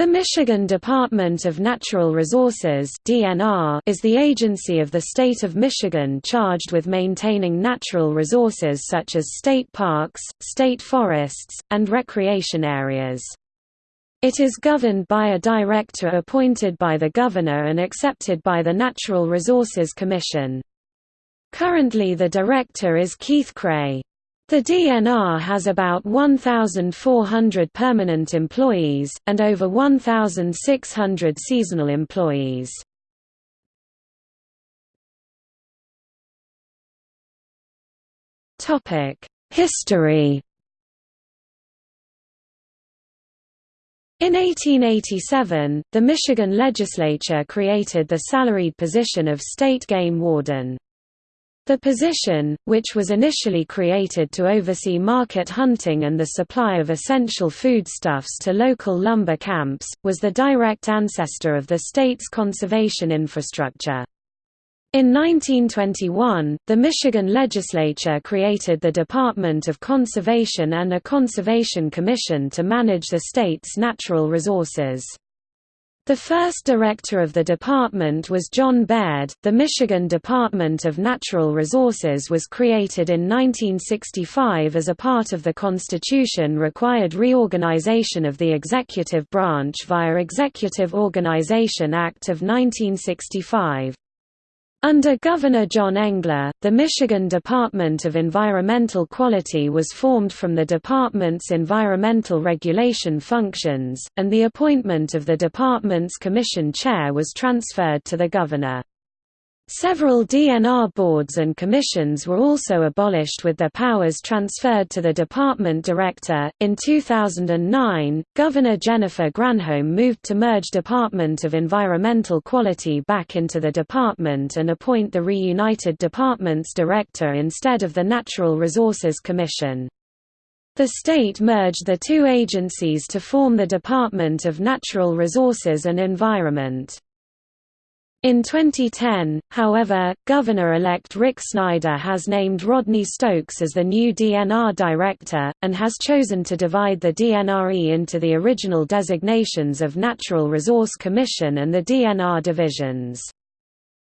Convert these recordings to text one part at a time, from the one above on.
The Michigan Department of Natural Resources (DNR) is the agency of the state of Michigan charged with maintaining natural resources such as state parks, state forests, and recreation areas. It is governed by a director appointed by the governor and accepted by the Natural Resources Commission. Currently the director is Keith Creagh. The DNR has about 1,400 permanent employees, and over 1,600 seasonal employees. History In 1887, the Michigan legislature created the salaried position of state game warden. The position, which was initially created to oversee market hunting and the supply of essential foodstuffs to local lumber camps, was the direct ancestor of the state's conservation infrastructure. In 1921, the Michigan legislature created the Department of Conservation and a Conservation Commission to manage the state's natural resources. The first director of the department was John Baird. The Michigan Department of Natural Resources was created in 1965 as a part of the Constitution required reorganization of the executive branch via Executive Organization Act of 1965. Under Governor John Engler, the Michigan Department of Environmental Quality was formed from the department's environmental regulation functions, and the appointment of the department's commission chair was transferred to the governor. Several DNR boards and commissions were also abolished with their powers transferred to the department director. In 2009, Governor Jennifer Granholm moved to merge Department of Environmental Quality back into the department and appoint the reunited department's director instead of the Natural Resources Commission. The state merged the two agencies to form the Department of Natural Resources and Environment. In 2010, however, Governor-elect Rick Snyder has named Rodney Stokes as the new DNR director, and has chosen to divide the DNRE into the original designations of Natural Resource Commission and the DNR divisions.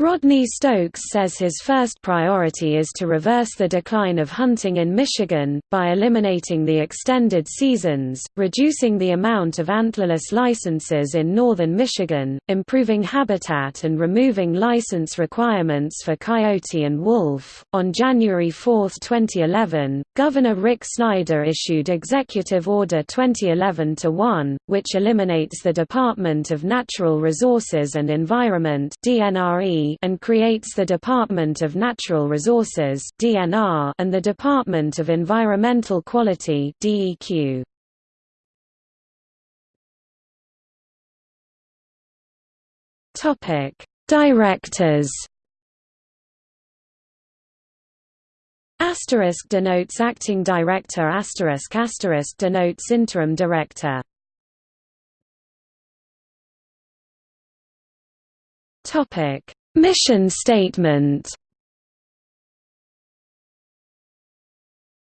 Rodney Stokes says his first priority is to reverse the decline of hunting in Michigan, by eliminating the extended seasons, reducing the amount of antlerless licenses in northern Michigan, improving habitat and removing license requirements for coyote and wolf. On January 4, 2011, Governor Rick Snyder issued Executive Order 2011-1, which eliminates the Department of Natural Resources and Environment DNRE and creates the Department of Natural Resources (DNR) and the Department of Environmental Quality (DEQ). Topic: Directors. Asterisk denotes acting director asterisk asterisk denotes interim director Topic Mission statement.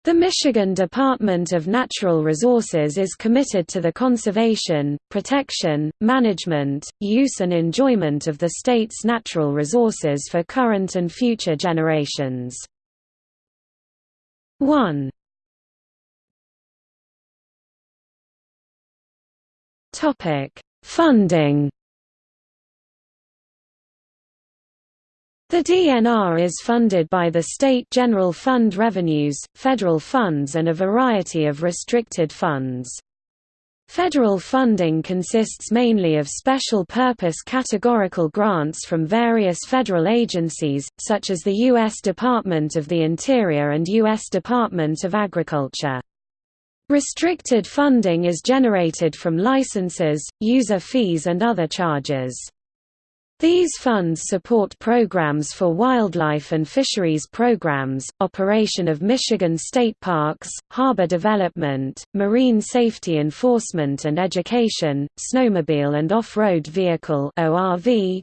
The Michigan Department of Natural Resources is committed to the conservation, protection, management, use and enjoyment of the state's natural resources for current and future generations. 1 Funding The DNR is funded by the state general fund revenues, federal funds and a variety of restricted funds. Federal funding consists mainly of special-purpose categorical grants from various federal agencies, such as the U.S. Department of the Interior and U.S. Department of Agriculture. Restricted funding is generated from licenses, user fees and other charges. These funds support programs for wildlife and fisheries programs, operation of Michigan state parks, harbor development, marine safety enforcement and education, snowmobile and off-road vehicle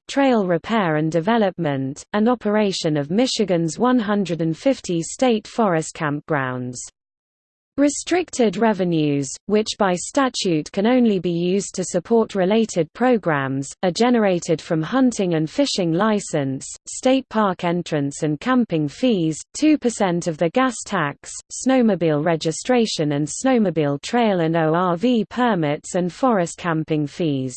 trail repair and development, and operation of Michigan's 150 state forest campgrounds. Restricted revenues, which by statute can only be used to support related programs, are generated from hunting and fishing license, state park entrance and camping fees, 2% of the gas tax, snowmobile registration and snowmobile trail and ORV permits and forest camping fees.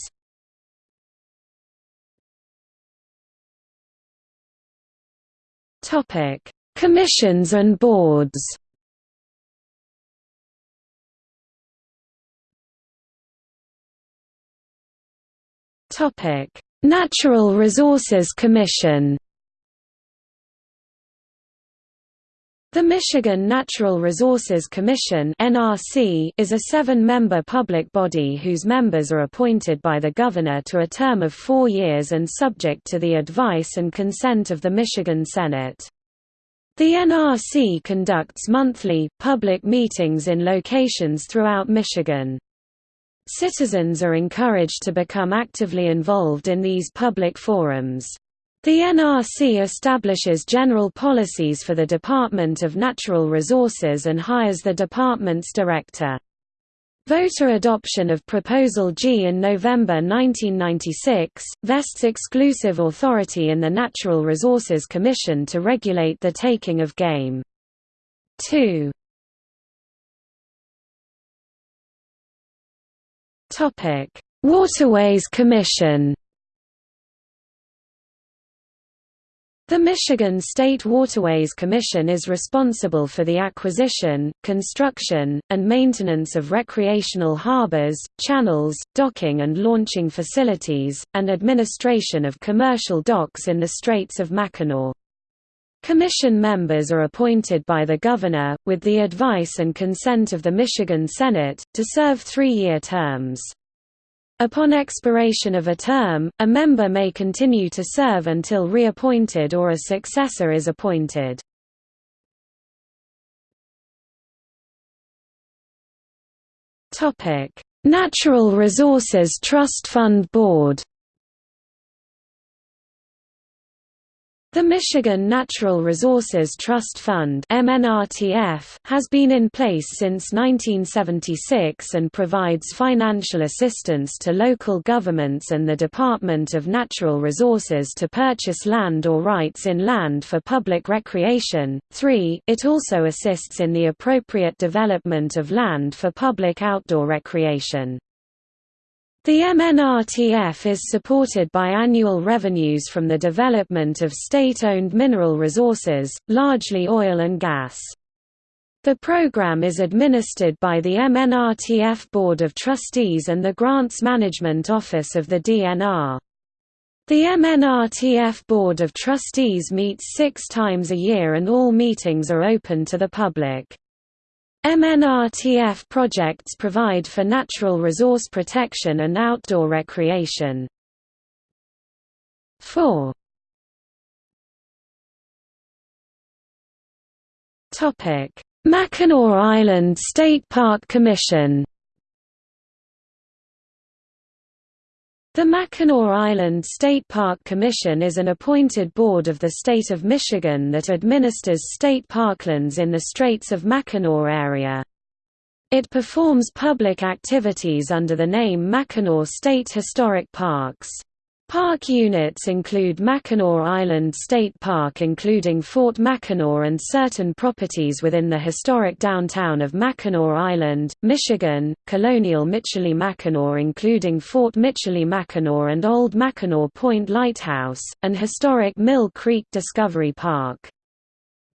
Commissions and boards Natural Resources Commission. The Michigan Natural Resources Commission is a seven-member public body whose members are appointed by the governor to a term of 4 years and subject to the advice and consent of the Michigan Senate. The NRC conducts monthly, public meetings in locations throughout Michigan. Citizens are encouraged to become actively involved in these public forums. The NRC establishes general policies for the Department of Natural Resources and hires the department's director. Voter adoption of Proposal G in November 1996, vests exclusive authority in the Natural Resources Commission to regulate the taking of game. 2. Waterways Commission. The Michigan State Waterways Commission is responsible for the acquisition, construction, and maintenance of recreational harbors, channels, docking and launching facilities, and administration of commercial docks in the Straits of Mackinac. Commission members are appointed by the governor, with the advice and consent of the Michigan Senate, to serve three-year terms. Upon expiration of a term, a member may continue to serve until reappointed or a successor is appointed. Natural Resources Trust Fund Board The Michigan Natural Resources Trust Fund has been in place since 1976 and provides financial assistance to local governments and the Department of Natural Resources to purchase land or rights in land for public recreation. 3. It also assists in the appropriate development of land for public outdoor recreation. The MNRTF is supported by annual revenues from the development of state-owned mineral resources, largely oil and gas. The program is administered by the MNRTF Board of Trustees and the Grants Management Office of the DNR. The MNRTF Board of Trustees meets six times a year and all meetings are open to the public. MNRTF projects provide for natural resource protection and outdoor recreation. 4. Mackinac Island State Park Commission The Mackinac Island State Park Commission is an appointed board of the state of Michigan that administers state parklands in the Straits of Mackinac area. It performs public activities under the name Mackinac State Historic Parks. Park units include Mackinac Island State Park including Fort Mackinac and certain properties within the historic downtown of Mackinac Island, Michigan, Colonial Michilimackinac including Fort Michilimackinac and Old Mackinac Point Lighthouse, and historic Mill Creek Discovery Park.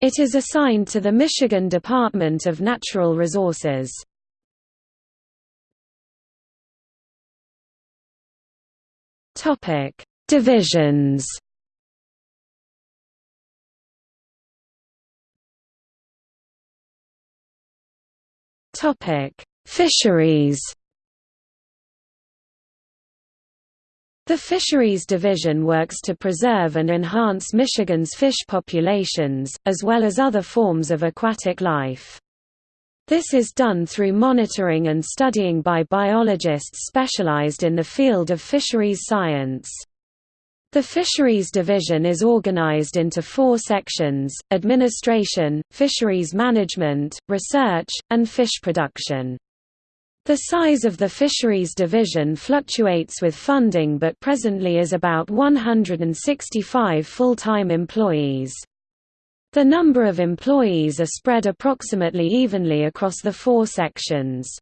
It is assigned to the Michigan Department of Natural Resources. Topic: Divisions. Topic: Fisheries. The Fisheries Division works to preserve and enhance Michigan's fish populations, as well as other forms of aquatic life. This is done through monitoring and studying by biologists specialized in the field of fisheries science. The Fisheries Division is organized into four sections, administration, fisheries management, research, and fish production. The size of the Fisheries Division fluctuates with funding but presently is about 165 full-time employees. The number of employees are spread approximately evenly across the four sections.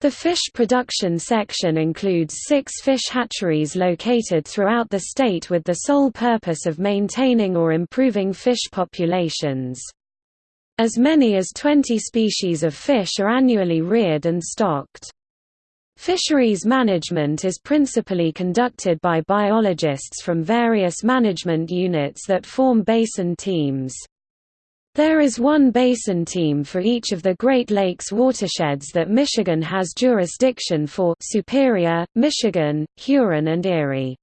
The fish production section includes six fish hatcheries located throughout the state with the sole purpose of maintaining or improving fish populations. As many as 20 species of fish are annually reared and stocked. Fisheries management is principally conducted by biologists from various management units that form basin teams. There is one basin team for each of the Great Lakes watersheds that Michigan has jurisdiction for Superior, Michigan, Huron and Erie.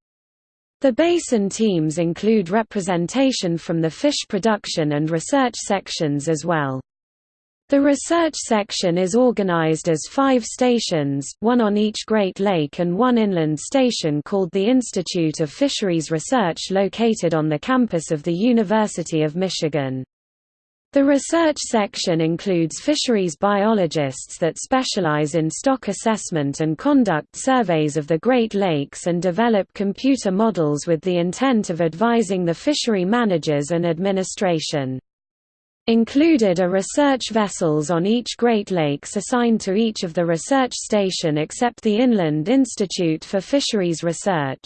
The basin teams include representation from the fish production and research sections as well. The research section is organized as five stations, one on each Great Lake and one inland station called the Institute of Fisheries Research located on the campus of the University of Michigan. The research section includes fisheries biologists that specialize in stock assessment and conduct surveys of the Great Lakes and develop computer models with the intent of advising the fishery managers and administration. Included are research vessels on each Great Lakes assigned to each of the research station except the Inland Institute for Fisheries Research.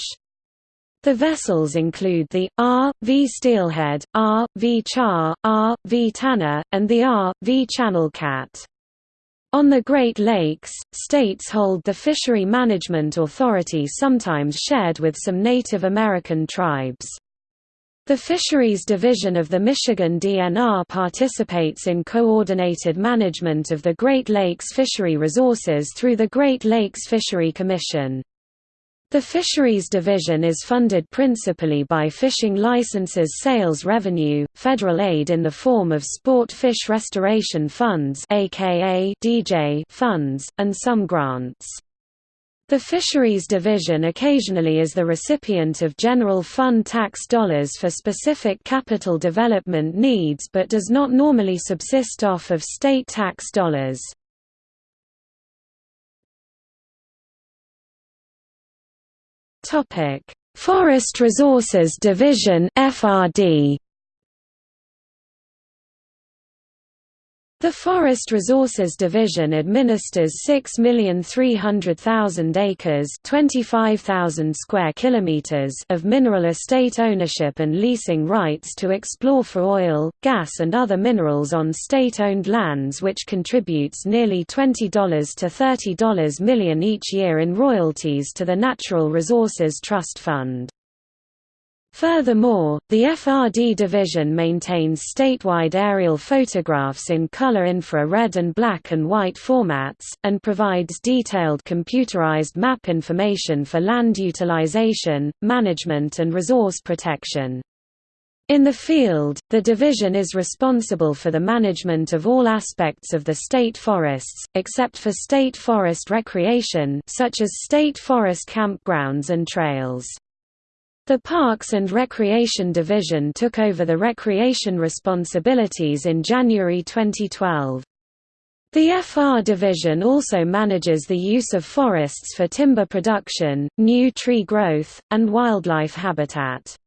The vessels include the R.V. Steelhead, R.V. Char, R.V. Tanner, and the R.V. Channel Cat. On the Great Lakes, states hold the Fishery Management Authority sometimes shared with some Native American tribes. The Fisheries Division of the Michigan DNR participates in coordinated management of the Great Lakes fishery resources through the Great Lakes Fishery Commission. The Fisheries Division is funded principally by fishing licenses sales revenue, federal aid in the form of sport fish restoration funds aka DJ funds, and some grants. The Fisheries Division occasionally is the recipient of general fund tax dollars for specific capital development needs but does not normally subsist off of state tax dollars. Forest Resources Division (FRD). The Forest Resources Division administers 6,300,000 acres (25,000 square kilometers) of mineral estate ownership and leasing rights to explore for oil, gas and other minerals on state-owned lands which contributes nearly $20 to $30 million each year in royalties to the Natural Resources Trust Fund. Furthermore, the FRD division maintains statewide aerial photographs in color infrared and black and white formats, and provides detailed computerized map information for land utilization, management and resource protection. In the field, the division is responsible for the management of all aspects of the state forests, except for state forest recreation such as state forest campgrounds and trails. The Parks and Recreation Division took over the recreation responsibilities in January 2012. The FR division also manages the use of forests for timber production, new tree growth, and wildlife habitat.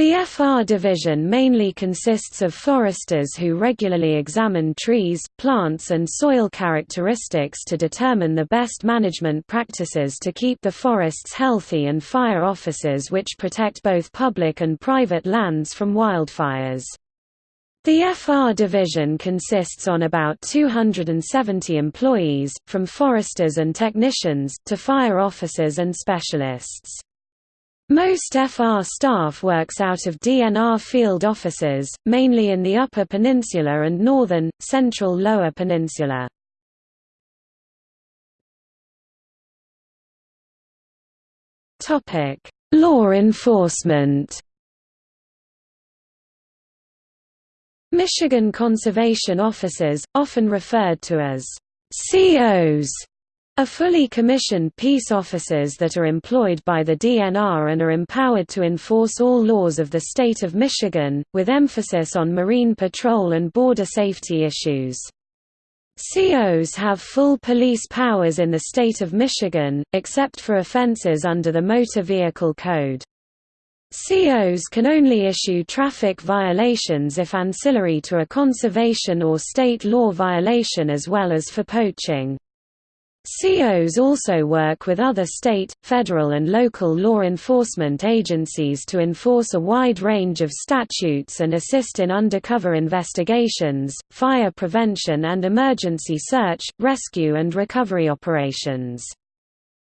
The FR division mainly consists of foresters who regularly examine trees, plants and soil characteristics to determine the best management practices to keep the forests healthy and fire officers which protect both public and private lands from wildfires. The FR division consists on about 270 employees, from foresters and technicians, to fire officers and specialists. Most FR staff works out of DNR field offices, mainly in the Upper Peninsula and northern, central Lower Peninsula. Law enforcement Michigan conservation officers, often referred to as COs, are fully commissioned peace officers that are employed by the DNR and are empowered to enforce all laws of the state of Michigan, with emphasis on marine patrol and border safety issues. COs have full police powers in the state of Michigan, except for offenses under the Motor Vehicle Code. COs can only issue traffic violations if ancillary to a conservation or state law violation as well as for poaching. COs also work with other state, federal and local law enforcement agencies to enforce a wide range of statutes and assist in undercover investigations, fire prevention and emergency search, rescue and recovery operations.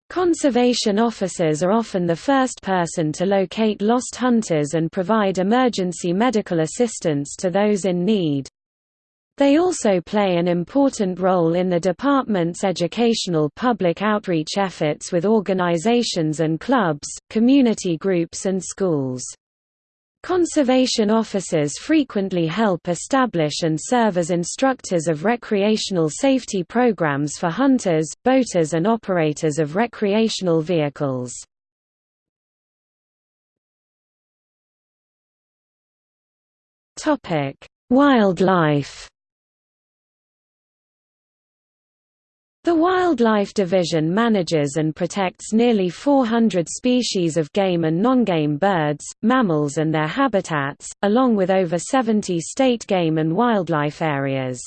Conservation officers are often the first person to locate lost hunters and provide emergency medical assistance to those in need. They also play an important role in the department's educational public outreach efforts with organizations and clubs, community groups and schools. Conservation officers frequently help establish and serve as instructors of recreational safety programs for hunters, boaters and operators of recreational vehicles. Wildlife The Wildlife Division manages and protects nearly 400 species of game and non-game birds, mammals and their habitats, along with over 70 state game and wildlife areas.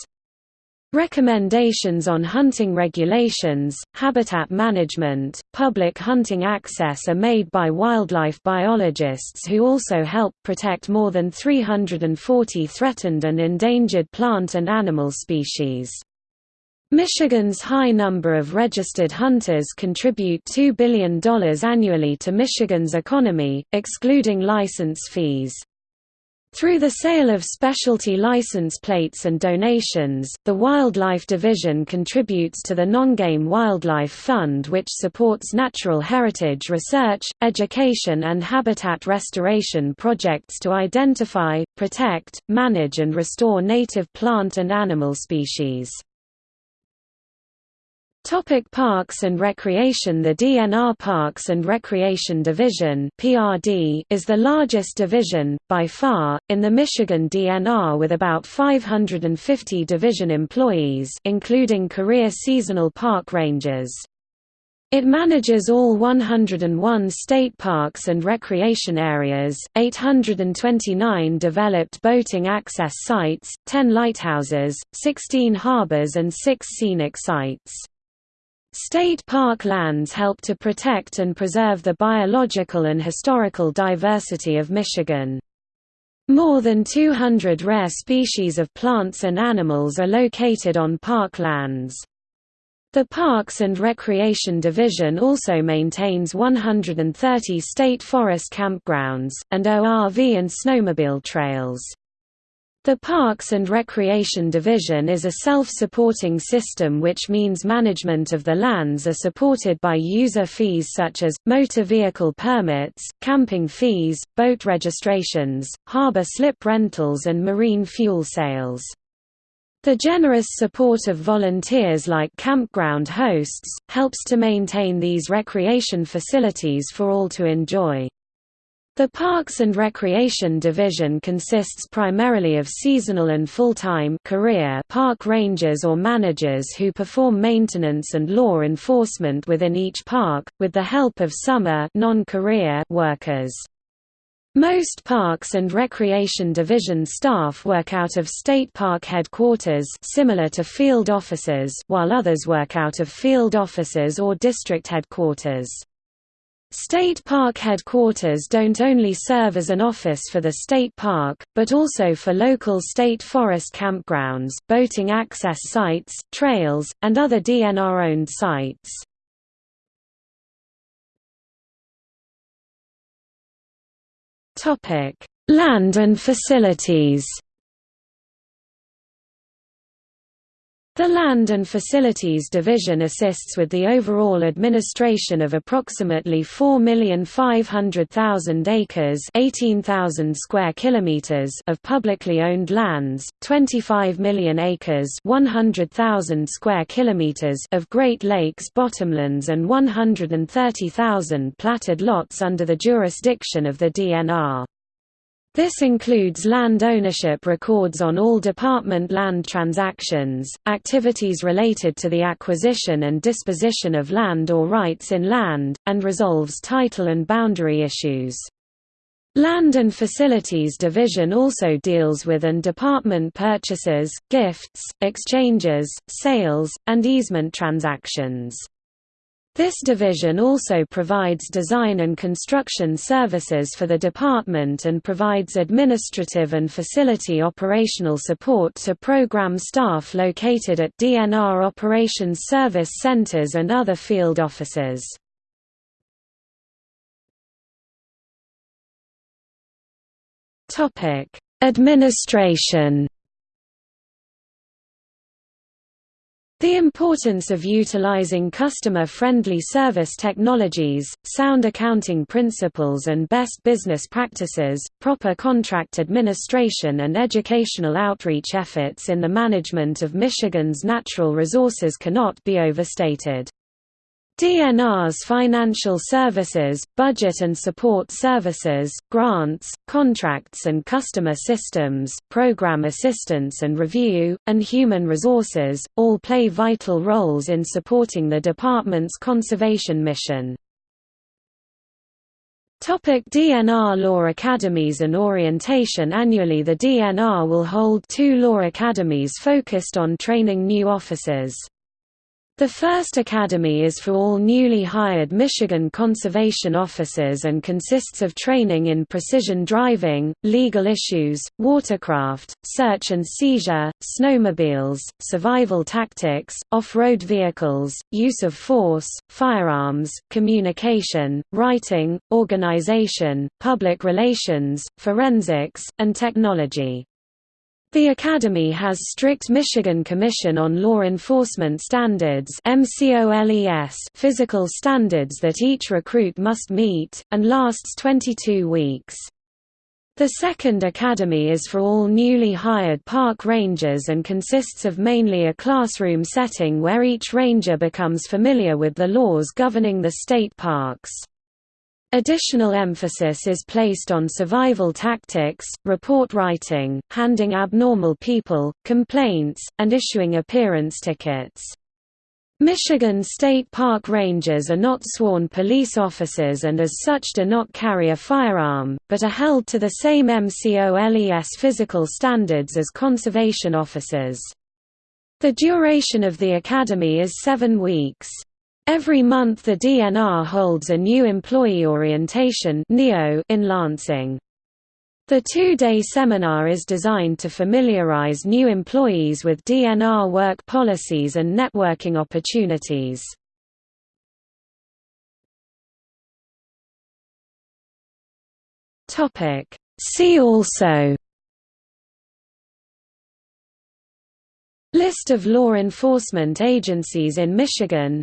Recommendations on hunting regulations, habitat management, public hunting access are made by wildlife biologists who also help protect more than 340 threatened and endangered plant and animal species. Michigan's high number of registered hunters contribute $2 billion annually to Michigan's economy, excluding license fees. Through the sale of specialty license plates and donations, the Wildlife Division contributes to the Non-Game Wildlife Fund which supports natural heritage research, education and habitat restoration projects to identify, protect, manage and restore native plant and animal species. Topic parks and recreation The DNR Parks and Recreation Division (PRD) is the largest division, by far, in the Michigan DNR with about 550 division employees including career seasonal park rangers. It manages all 101 state parks and recreation areas, 829 developed boating access sites, 10 lighthouses, 16 harbors and 6 scenic sites. State park lands help to protect and preserve the biological and historical diversity of Michigan. More than 200 rare species of plants and animals are located on park lands. The Parks and Recreation Division also maintains 130 state forest campgrounds, and ORV and snowmobile trails. The Parks and Recreation Division is a self-supporting system which means management of the lands are supported by user fees such as, motor vehicle permits, camping fees, boat registrations, harbor slip rentals and marine fuel sales. The generous support of volunteers like campground hosts, helps to maintain these recreation facilities for all to enjoy. The Parks and Recreation Division consists primarily of seasonal and full-time career park rangers or managers who perform maintenance and law enforcement within each park, with the help of summer non-career workers. Most Parks and Recreation Division staff work out of state park headquarters similar to field offices while others work out of field offices or district headquarters. State Park headquarters don't only serve as an office for the state park, but also for local state forest campgrounds, boating access sites, trails, and other DNR-owned sites. Land and facilities The Land and Facilities Division assists with the overall administration of approximately 4,500,000 acres (18,000 square kilometers) of publicly owned lands, 25 million acres (100,000 square kilometers) of Great Lakes bottomlands and 130,000 platted lots under the jurisdiction of the DNR. This includes land ownership records on all department land transactions, activities related to the acquisition and disposition of land or rights in land, and resolves title and boundary issues. Land and Facilities Division also deals with and department purchases, gifts, exchanges, sales, and easement transactions. This division also provides design and construction services for the department and provides administrative and facility operational support to program staff located at DNR Operations Service Centers and other field offices. Administration The importance of utilizing customer-friendly service technologies, sound accounting principles and best business practices, proper contract administration and educational outreach efforts in the management of Michigan's natural resources cannot be overstated. DNR's financial services, budget and support services, grants, contracts and customer systems, program assistance and review, and human resources, all play vital roles in supporting the department's conservation mission. Topic DNR Law Academies and Orientation Annually the DNR will hold two law academies focused on training new officers. The first academy is for all newly hired Michigan conservation officers and consists of training in precision driving, legal issues, watercraft, search and seizure, snowmobiles, survival tactics, off-road vehicles, use of force, firearms, communication, writing, organization, public relations, forensics, and technology. The Academy has strict Michigan Commission on Law Enforcement Standards physical standards that each recruit must meet, and lasts 22 weeks. The second academy is for all newly hired park rangers and consists of mainly a classroom setting where each ranger becomes familiar with the laws governing the state parks. Additional emphasis is placed on survival tactics, report writing, handing abnormal people, complaints, and issuing appearance tickets. Michigan State Park Rangers are not sworn police officers and as such do not carry a firearm, but are held to the same MCOLES physical standards as conservation officers. The duration of the academy is seven weeks. Every month the DNR holds a new employee orientation in Lansing. The two-day seminar is designed to familiarize new employees with DNR work policies and networking opportunities. See also List of law enforcement agencies in Michigan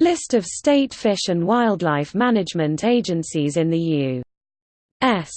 List of state fish and wildlife management agencies in the U.S.